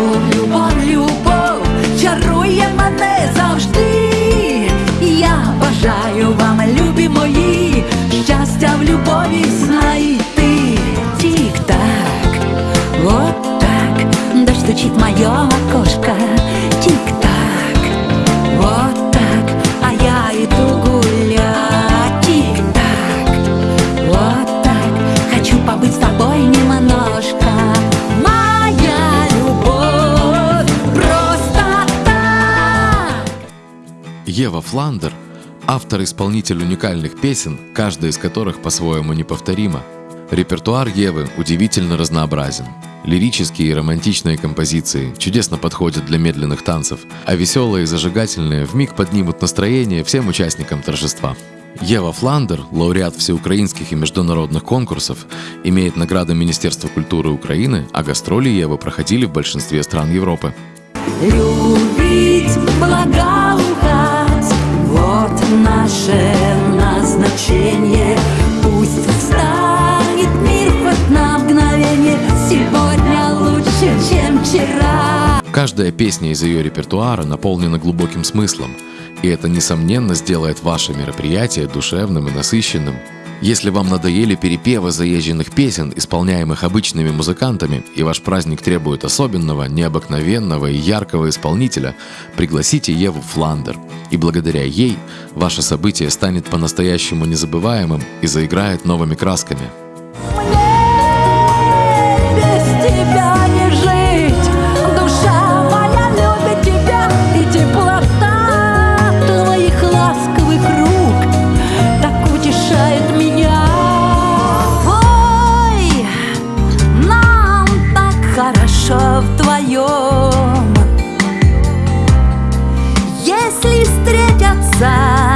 Любов, любов, чарує мене завжди. Я бажаю вам, любі мої, щастя в любові знайти. Тік-так, вот так, дощ стучить моя окошко. Ева Фландер – автор-исполнитель уникальных песен, каждая из которых по-своему неповторима. Репертуар Евы удивительно разнообразен. Лирические и романтичные композиции чудесно подходят для медленных танцев, а веселые и зажигательные вмиг поднимут настроение всем участникам торжества. Ева Фландер, лауреат всеукраинских и международных конкурсов, имеет награды Министерства культуры Украины, а гастроли Евы проходили в большинстве стран Европы. Любить, вот наше назначение. Пусть встанет мир хоть на мгновение, сегодня лучше, чем вчера. Каждая песня из ее репертуара наполнена глубоким смыслом, и это, несомненно, сделает ваше мероприятие душевным и насыщенным. Если вам надоели перепевы заезженных песен, исполняемых обычными музыкантами, и ваш праздник требует особенного, необыкновенного и яркого исполнителя, пригласите Еву Фландер, и благодаря ей ваше событие станет по-настоящему незабываемым и заиграет новыми красками. Без side.